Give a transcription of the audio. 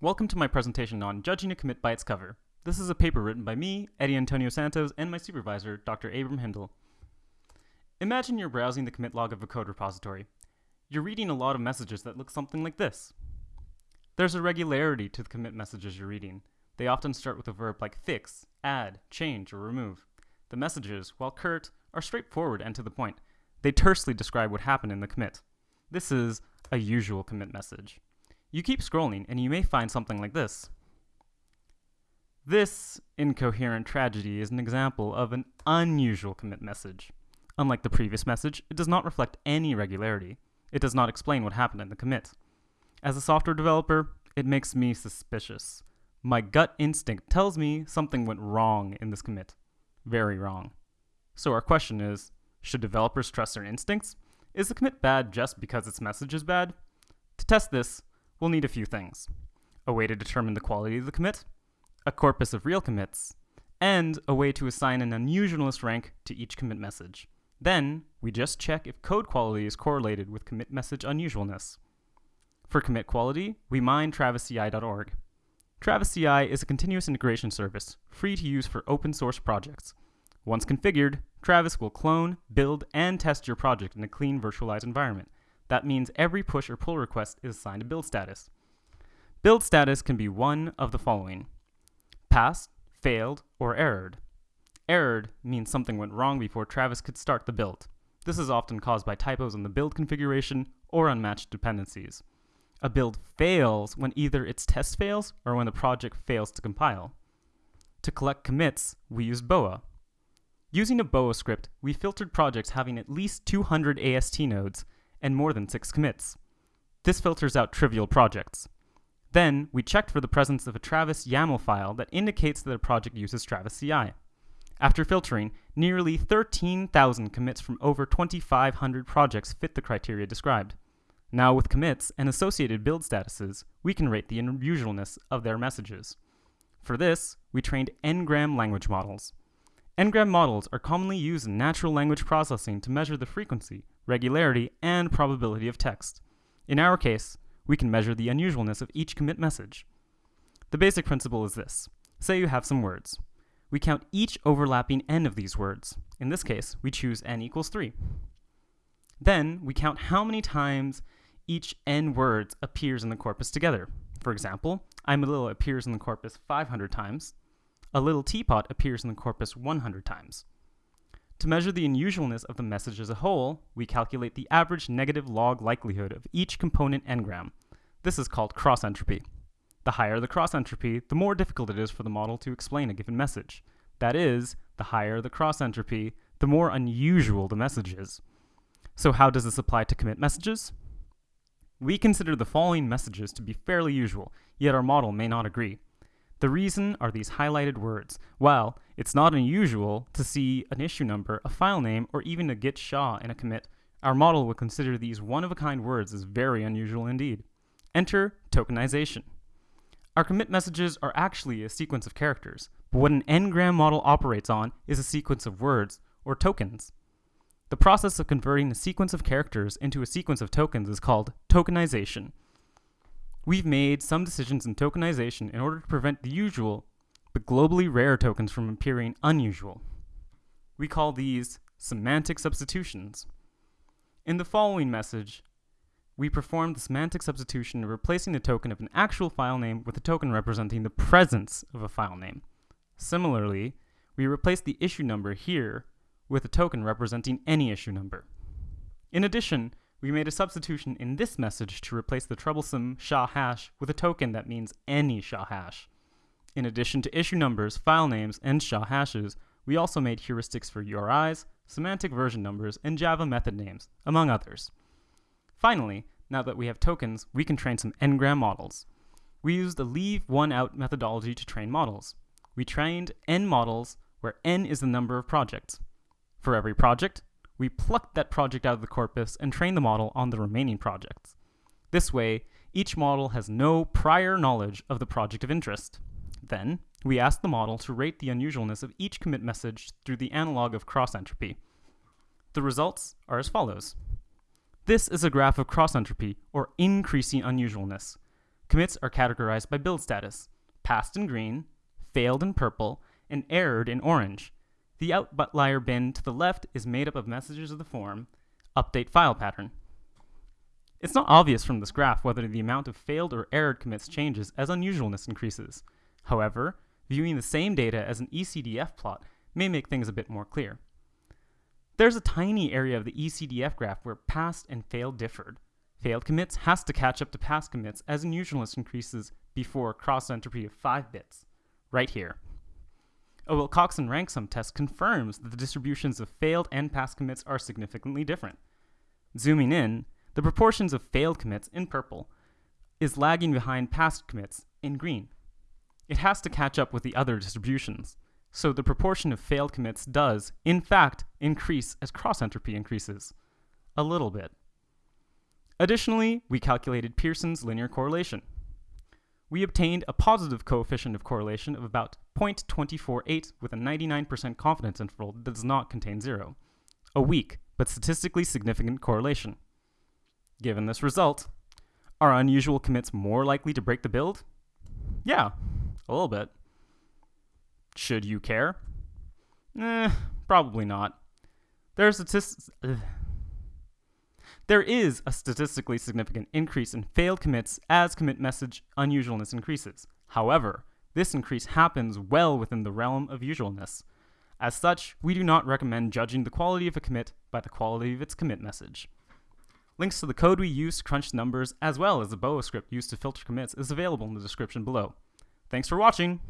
Welcome to my presentation on judging a commit by its cover. This is a paper written by me, Eddie Antonio Santos, and my supervisor, Dr. Abram Hindle. Imagine you're browsing the commit log of a code repository. You're reading a lot of messages that look something like this. There's a regularity to the commit messages you're reading. They often start with a verb like fix, add, change, or remove. The messages, while curt, are straightforward and to the point. They tersely describe what happened in the commit. This is a usual commit message. You keep scrolling and you may find something like this. This incoherent tragedy is an example of an unusual commit message. Unlike the previous message, it does not reflect any regularity. It does not explain what happened in the commit. As a software developer, it makes me suspicious. My gut instinct tells me something went wrong in this commit. Very wrong. So our question is, should developers trust their instincts? Is the commit bad just because its message is bad? To test this, we'll need a few things. A way to determine the quality of the commit, a corpus of real commits, and a way to assign an unusualness rank to each commit message. Then, we just check if code quality is correlated with commit message unusualness. For commit quality, we mine travisci.org. Travis CI is a continuous integration service, free to use for open source projects. Once configured, Travis will clone, build, and test your project in a clean virtualized environment. That means every push or pull request is assigned a build status. Build status can be one of the following passed, failed, or errored. Errored means something went wrong before Travis could start the build. This is often caused by typos in the build configuration or unmatched dependencies. A build fails when either its test fails or when the project fails to compile. To collect commits, we used Boa. Using a Boa script, we filtered projects having at least 200 AST nodes and more than 6 commits. This filters out trivial projects. Then, we checked for the presence of a Travis YAML file that indicates that a project uses Travis CI. After filtering, nearly 13,000 commits from over 2,500 projects fit the criteria described. Now with commits and associated build statuses, we can rate the unusualness of their messages. For this, we trained n-gram language models. N-gram models are commonly used in natural language processing to measure the frequency, regularity, and probability of text. In our case, we can measure the unusualness of each commit message. The basic principle is this. Say you have some words. We count each overlapping n of these words. In this case, we choose n equals 3. Then, we count how many times each n words appears in the corpus together. For example, I'm a little appears in the corpus 500 times. A little teapot appears in the corpus 100 times. To measure the unusualness of the message as a whole, we calculate the average negative log likelihood of each component n-gram. This is called cross entropy. The higher the cross entropy, the more difficult it is for the model to explain a given message. That is, the higher the cross entropy, the more unusual the message is. So how does this apply to commit messages? We consider the following messages to be fairly usual, yet our model may not agree. The reason are these highlighted words. While it's not unusual to see an issue number, a file name, or even a git SHA in a commit, our model would consider these one-of-a-kind words as very unusual indeed. Enter tokenization. Our commit messages are actually a sequence of characters, but what an n-gram model operates on is a sequence of words, or tokens. The process of converting a sequence of characters into a sequence of tokens is called tokenization. We've made some decisions in tokenization in order to prevent the usual, but globally rare tokens from appearing unusual. We call these semantic substitutions. In the following message, we performed the semantic substitution of replacing the token of an actual file name with a token representing the presence of a file name. Similarly, we replaced the issue number here with a token representing any issue number. In addition, we made a substitution in this message to replace the troublesome SHA hash with a token that means any SHA hash. In addition to issue numbers, file names, and SHA hashes, we also made heuristics for URIs, semantic version numbers, and Java method names, among others. Finally, now that we have tokens, we can train some n-gram models. We used the leave one out methodology to train models. We trained n models where n is the number of projects. For every project, we plucked that project out of the corpus and trained the model on the remaining projects. This way, each model has no prior knowledge of the project of interest. Then, we asked the model to rate the unusualness of each commit message through the analog of cross entropy. The results are as follows. This is a graph of cross entropy, or increasing unusualness. Commits are categorized by build status passed in green, failed in purple, and errored in orange. The outlier bin to the left is made up of messages of the form update file pattern. It's not obvious from this graph whether the amount of failed or errored commits changes as unusualness increases. However, viewing the same data as an ECDF plot may make things a bit more clear. There's a tiny area of the ECDF graph where passed and failed differed. Failed commits has to catch up to passed commits as unusualness increases before cross entropy of 5 bits, right here. Oh, a Wilcoxon rank sum test confirms that the distributions of failed and passed commits are significantly different. Zooming in, the proportions of failed commits in purple is lagging behind passed commits in green. It has to catch up with the other distributions, so the proportion of failed commits does, in fact, increase as cross entropy increases. A little bit. Additionally, we calculated Pearson's linear correlation. We obtained a positive coefficient of correlation of about 0.248 with a 99% confidence interval that does not contain zero. A weak, but statistically significant correlation. Given this result, are unusual commits more likely to break the build? Yeah, a little bit. Should you care? Eh, probably not. There, statist- there is a statistically significant increase in failed commits as commit message unusualness increases. However, this increase happens well within the realm of usualness. As such, we do not recommend judging the quality of a commit by the quality of its commit message. Links to the code we use to crunch numbers, as well as the Boa script used to filter commits, is available in the description below. Thanks for watching!